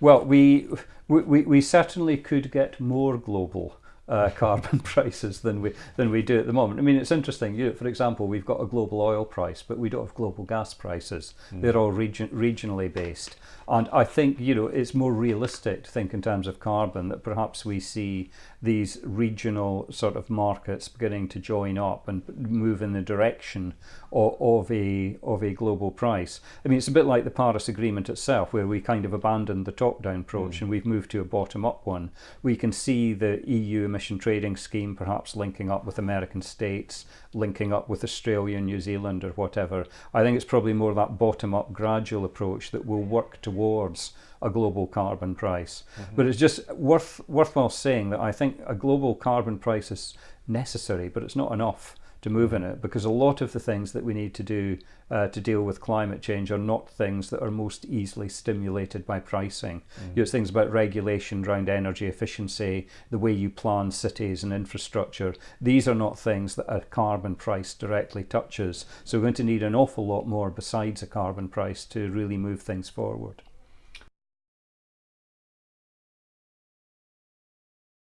Well, we, we, we certainly could get more global uh, carbon prices than we than we do at the moment. I mean, it's interesting. You know, for example, we've got a global oil price, but we don't have global gas prices. Mm. They're all region, regionally based, and I think you know it's more realistic to think in terms of carbon that perhaps we see these regional sort of markets beginning to join up and move in the direction of, of a of a global price. I mean, it's a bit like the Paris Agreement itself, where we kind of abandoned the top-down approach mm. and we've moved to a bottom-up one. We can see the EU emission trading scheme perhaps linking up with American states, linking up with Australia, New Zealand, or whatever. I think it's probably more that bottom-up gradual approach that will work towards a global carbon price. Mm -hmm. But it's just worth worthwhile saying that I think a global carbon price is necessary, but it's not enough to move in it because a lot of the things that we need to do uh, to deal with climate change are not things that are most easily stimulated by pricing. Mm. You know, it's things about regulation around energy efficiency, the way you plan cities and infrastructure. These are not things that a carbon price directly touches. So we're going to need an awful lot more besides a carbon price to really move things forward.